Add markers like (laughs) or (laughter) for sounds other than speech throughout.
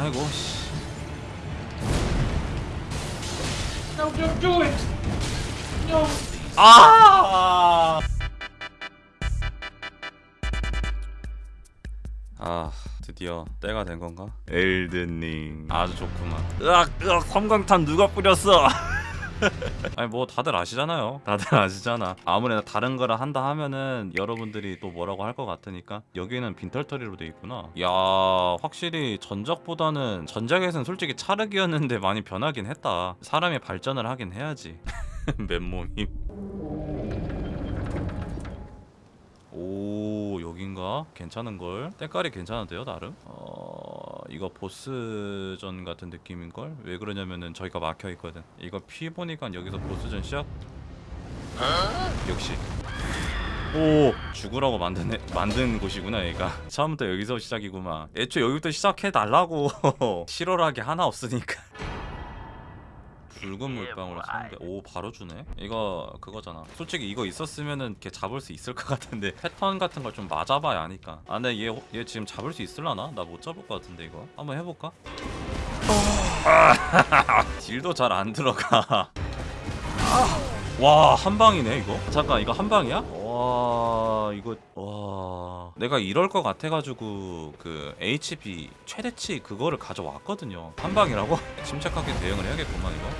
아이고 씨. No, don't do it! No! 아! 아 드디어 때가 된 건가? 엘든링 아주 좋구만 으악 으악 섬광탄 누가 뿌렸어 (laughs) (laughs) 아니 뭐 다들 아시잖아요 다들 아시잖아 아무래도 다른 거를 한다 하면은 여러분들이 또 뭐라고 할 것 같으니까 여기는 빈털터리로 돼 있구나 야 확실히 전작보다는 전작에선 솔직히 차르기였는데 많이 변하긴 했다 사람이 발전을 하긴 해야지 (laughs) 맨몸임 오 여긴가? 괜찮은걸? 때깔이 괜찮은데요 나름? 어... 이거 보스전 같은 느낌인걸? 왜 그러냐면은 저희가 막혀있거든. 이거 피 보니까 여기서 보스전 시작? 역시. 오 죽으라고 만든 애, 만든 곳이구나 얘가. 처음부터 여기서 시작이구만. 애초에 여기부터 시작해달라고. (laughs) 실오하게 하나 없으니까 붉은 물방울 선배 오 바로 주네? 이거 그거잖아. 솔직히 이거 있었으면은 걔 잡을 수 있을 (laughs) 것 같은데 패턴 같은 걸 좀 맞아봐야 아니까. 아 근데 얘, 얘 지금 잡을 수 있을라나? 나 못 잡을 것 같은데 이거. 한번 해볼까? (laughs) 딜도 잘 안 들어가. (laughs) 와 한 방이네 이거? 잠깐 이거 한 방이야? 와 이거 와. 내가 이럴 것 같아가지고 그 HP 최대치 그거를 가져왔거든요. 한 방이라고? (laughs) 침착하게 대응을 해야겠구만 이거.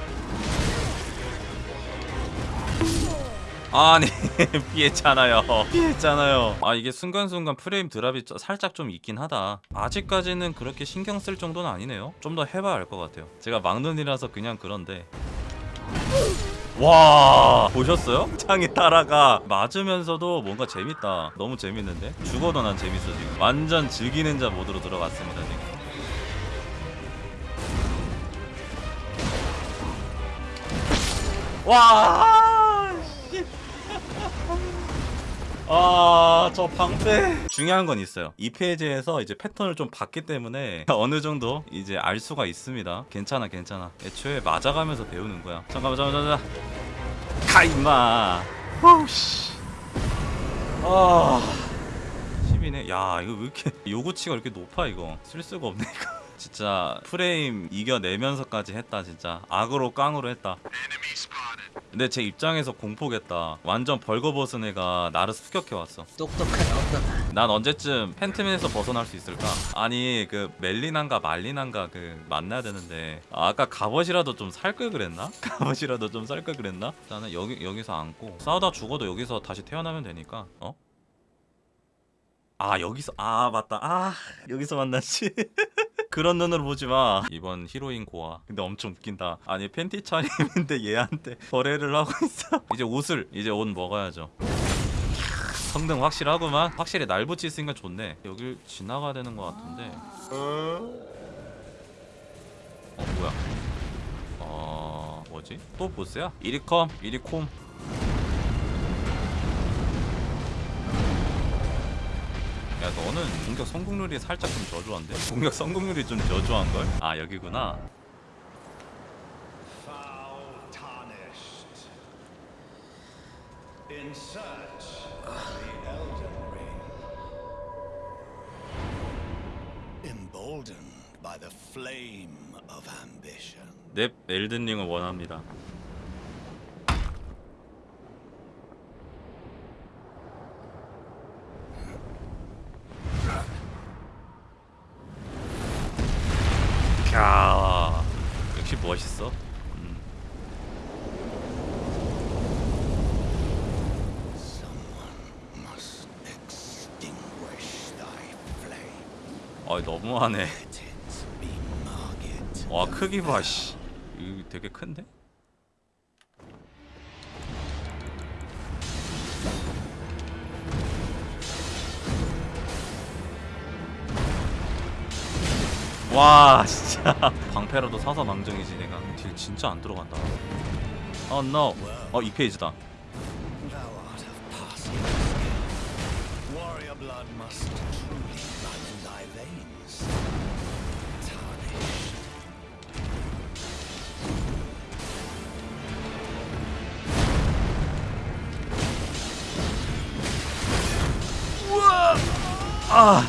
아니 (laughs) 피했잖아요. 피했잖아요. 아 이게 순간순간 프레임 드랍이 저- 살짝 좀 있긴 하다. 아직까지는 그렇게 신경 쓸 정도는 아니네요. 좀 더 해봐야 알 것 같아요. 제가 막눈이라서 그냥 그런데 와 보셨어요? 창이 따라가 맞으면서도 뭔가 재밌다. 너무 재밌는데? 죽어도 난 재밌어 지금. 완전 즐기는 자 모드로 들어갔습니다 지금. 와 씨. 아, 저 방패. 중요한 건 있어요. 이 페이지에서 이제 패턴을 좀 봤기 때문에 어느 정도 이제 알 수가 있습니다. 괜찮아, 괜찮아. 애초에 맞아가면서 배우는 거야. 잠깐만, 잠깐만, 잠깐만. 가, 임마. 어우씨. 아. 10이네. 야, 이거 왜 이렇게 (laughs) 요구치가 이렇게 높아, 이거. 쓸 수가 없네, 이거. (laughs) 진짜 프레임 이겨내면서까지 했다, 진짜. 악으로 깡으로 했다. 근데 제 입장에서 공포겠다. 완전 벌거벗은 애가 나를 습격해 왔어. 똑똑한 엄마가 난 언제쯤 팬트맨에서 벗어날 수 있을까? 아니 그 멜리난가 말리난가 그 만나야 되는데 아, 아까 갑옷이라도 좀 살 걸 그랬나? 갑옷이라도 좀 살 걸 그랬나? 나는 여기 여기서 안고 싸우다 죽어도 여기서 다시 태어나면 되니까 어? 아 여기서 아 맞다. 아 여기서 만났지. (laughs) 그런 눈으로 보지 마. 이번 히로인 고아. 근데 엄청 웃긴다. 아니 팬티 차림인데 얘한테 거래를 하고 있어. (laughs) 이제 옷을 이제 옷 먹어야죠. 성능 확실하구만. 확실히 날 붙일 수 있으니까 좋네. 여길 지나가야 되는 것 같은데. 어 뭐야? 어 뭐지? 또 보스야? 이리컴 이리콤 야 너는 공격 성공률이 살짝 좀 저조한데 공격 성공률이 좀 저조한걸 아 여기구나. 넵 엘든링을 원합니다 캬 역시 멋있어 음. Someone must extinguish thy flame. 아 너무하네. 와 크기 봐씨. 이거 되게 큰데? 와 진짜. (laughs) 방패라도 사서 망정이지 내가. 딜 진짜 안 들어간다. 어 oh, no. 어이 페이지다 아!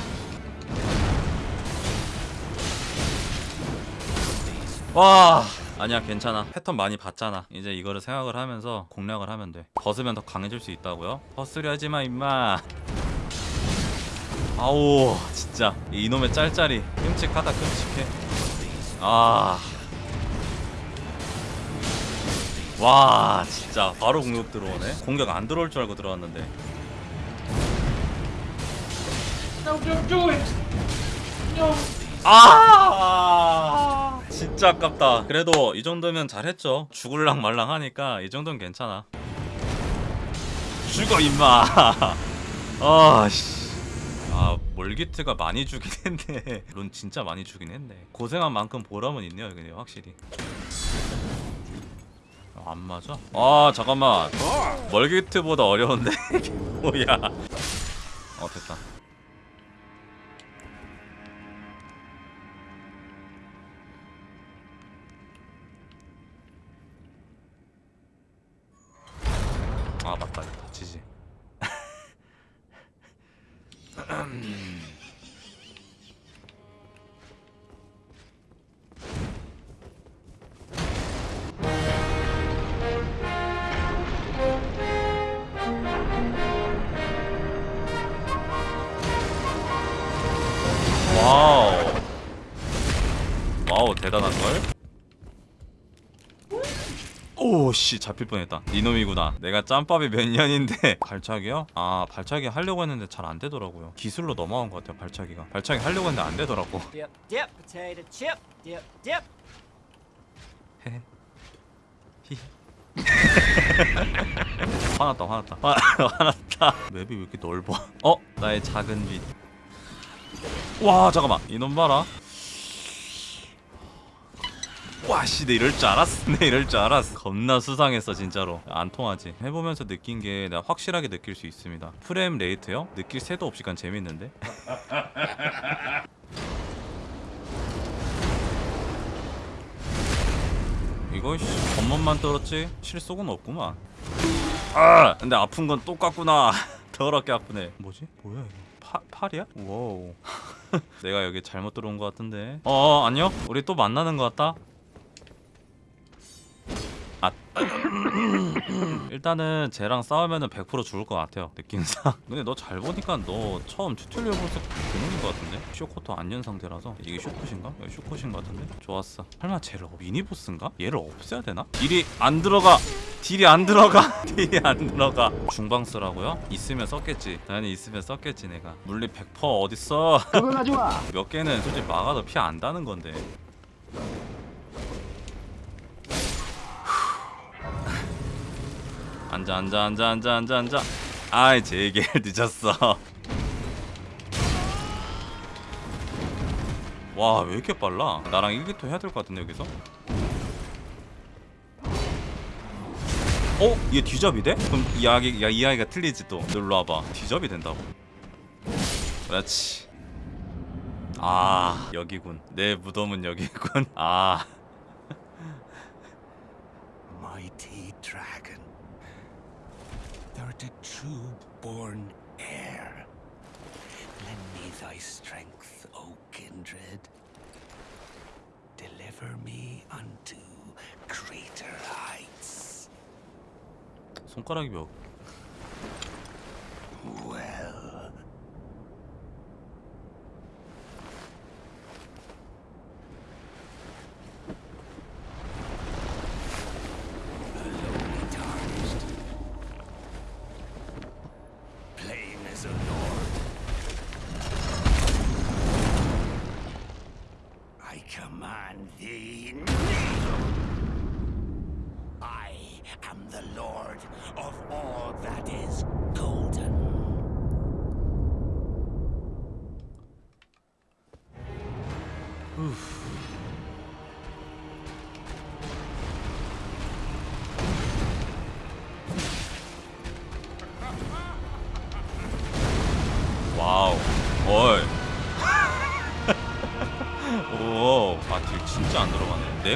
와 아니야 괜찮아. 패턴 많이 봤잖아. 이제 이거를 생각을 하면서 공략을 하면 돼. 벗으면 더 강해질 수 있다고요? 헛소리 하지마 임마 아우 진짜. 이놈의 짤짤이. 끔찍하다 끔찍해. 아. 와 진짜. 바로 공격 들어오네. 공격 안 들어올 줄 알고 들어왔는데! 아! 진짜 아깝다. 그래도 이 정도면 잘했죠. 죽을랑 말랑 하니까 이 정도는 괜찮아. 죽어 임마. (laughs) 아씨 아 몰기트가 많이 주긴 (laughs) 했네. 론 진짜 많이 주긴 했네. 고생한 만큼 보람은 있네요 근데 확실히. 아, 안 맞아? 아 잠깐만. 멀기트보다 어려운데? (laughs) 이게 뭐야? 어 됐다 대단한걸? 오씨 잡힐 뻔했다. 이놈이구나. 내가 짬밥이 몇 년인데. (laughs) 발차기요? 아 발차기 하려고 했는데 잘 안 되더라고요. 기술로 넘어간 것 같아요 발차기가. 발차기 하려고 했는데 안 되더라고. (laughs) Dip, dip, potato chip. Dip, dip. (laughs) 화났다 화났다. 화, 화났다. 맵이 왜 이렇게 넓어? 어? 나의 작은 빛와 잠깐만. 이놈 봐라 와씨 내 이럴 줄 알았어 내 (laughs) 이럴 줄 알았어. 겁나 수상했어 진짜로. 안 통하지. 해보면서 느낀 게 내가 확실하게 느낄 수 있습니다. 프레임 레이트요? 느낄 새도 없이 간 재밌는데? (laughs) 이거 씨 겉멋만 떨었지? 실속은 없구만. 아! 근데 아픈 건 똑같구나. (laughs) 더럽게 아프네. 뭐지? 뭐야 이거? 파, 팔이야? wow. 내가 여기 잘못 들어온 것 같은데. 어 안녕? 우리 또 만나는 것 같다 아. 일단은 쟤랑 싸우면 은 100% 죽을 것 같아요 느낌상. (laughs) 근데 너 잘 보니까 너 처음 tutorial 볼때 그 녀석인 것 같은데? shortcut 안 연 상태라서? 이게 쇼컷인가? 여기 쇼컷인 것 같은데? 좋았어. 설마 쟤를 어- mini boss인가? 얘를 없애야 되나? deal이 안 들어가. deal이 안 들어가. (laughs) deal이 안 들어가. 중방 쓰라고요? 있으면 썼겠지. 당연히 있으면 썼겠지 내가. 물리 100% 어딨어? (laughs) 몇 개는 솔직히 막아도 피 안 다는 건데 앉아 앉아 앉아 앉아 앉아 앉아. 아이 제게 (laughs) 늦었어. 와 왜 이렇게 빨라? 나랑 1기토 해야 될 것 같은데 여기서? 어? 얘 뒤잡이 돼? 그럼 이 아기, 야, 이 아이가 틀리지 또. 놀러 와봐. 뒤잡이 된다고. 그렇지. 아 여기군. 내 무덤은 여기군. 아. (laughs) dragon, thou the true born heir. Lend me thy strength, O kindred. Deliver me unto greater heights. 손가락이 몇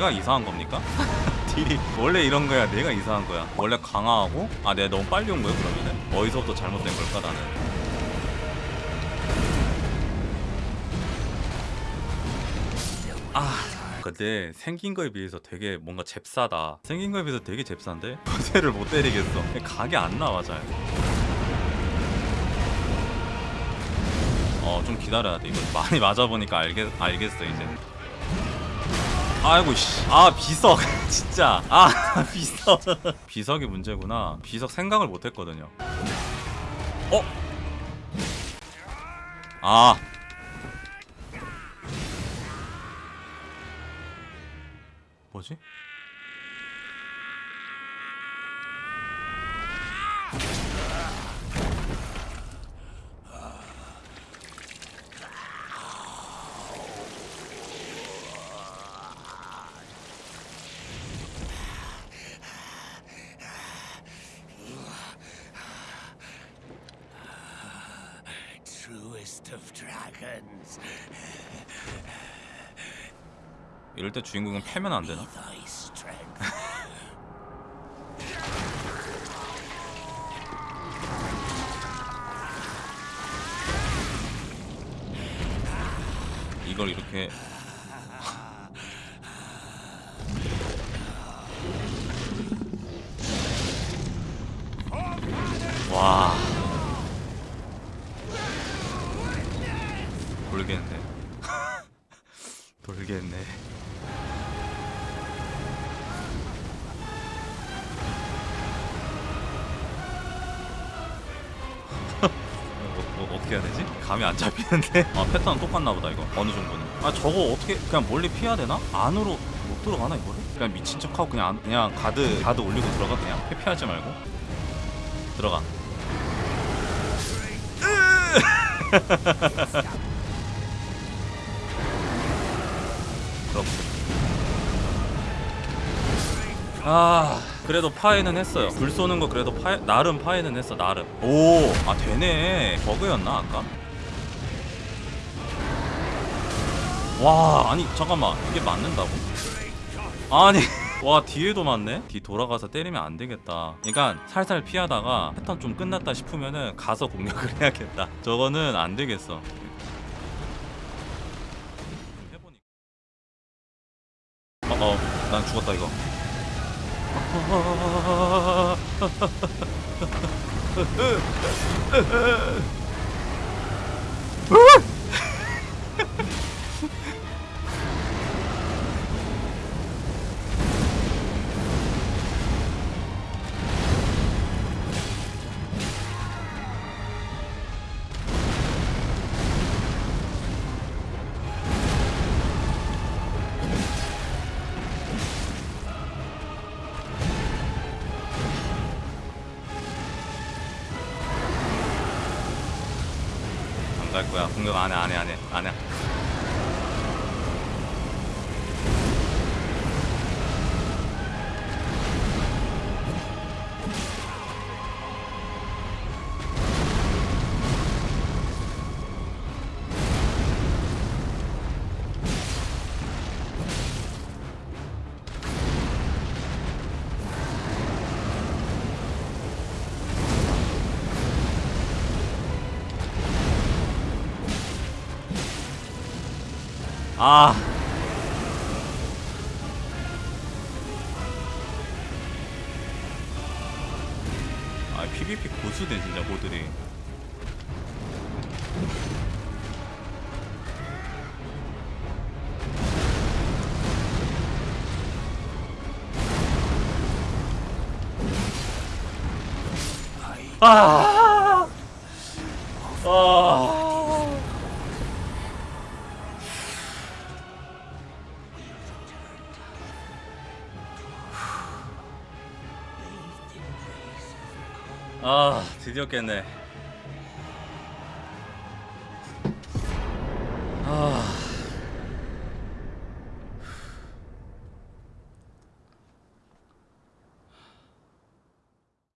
내가 이상한 겁니까? (laughs) 딜이 원래 이런 거야. 내가 이상한 거야. 원래 강화하고, 아, 내가 너무 빨리 온 거야, 그러면은? 어디서부터 잘못된 걸까, 나는? 아, 근데 생긴 거에 비해서 되게 뭔가 잽싸다 생긴 거에 비해서 되게 잽싼데 (laughs) 거세를 못 때리겠어 각이 안 나와 잘 어 좀 기다려야 돼 이거 많이 맞아보니까 알겠, 알겠어 이제 아이고 씨아 비석. (laughs) 진짜. 아 (laughs) 비석. 비석이 문제구나. 비석 생각을 못했거든요. 어? 아. 뭐지? Of dragons, 이럴 때 주인공은 패면 안 되나? 이걸 이렇게 와 돌겠네 (laughs) 돌겠네 뭐, 뭐 어떻게 해야 되지? 감이 안 잡히는데? 아 패턴 똑같나 보다 이거 어느 정도는 아 저거 어떻게 그냥 멀리 피해야 되나? 안으로 못 들어가나 이거를? 그냥 미친 척하고 그냥 안- 그냥 가드 가드 올리고 들어가 그냥 회피하지 말고 들어가 (laughs) (laughs) 그렇고 아 그래도 파해는 했어요. 불 쏘는 거 그래도 파해 나름 파해는 했어 나름. 오 아 되네. 버그였나 아까? 와 아니 잠깐만. 이게 맞는다고? 아니 (laughs) 와 뒤에도 맞네? 뒤 돌아가서 때리면 안 되겠다. 그러니까 살살 피하다가 패턴 좀 끝났다 싶으면은 가서 공격을 (laughs) 해야겠다. 저거는 안 되겠어 난 죽었다 이거. (laughs) 안 갈 거야. 공격 안해 안해 안해 안해 아 아, PVP 고수네 진짜. 아. 아. 条件で。ああ。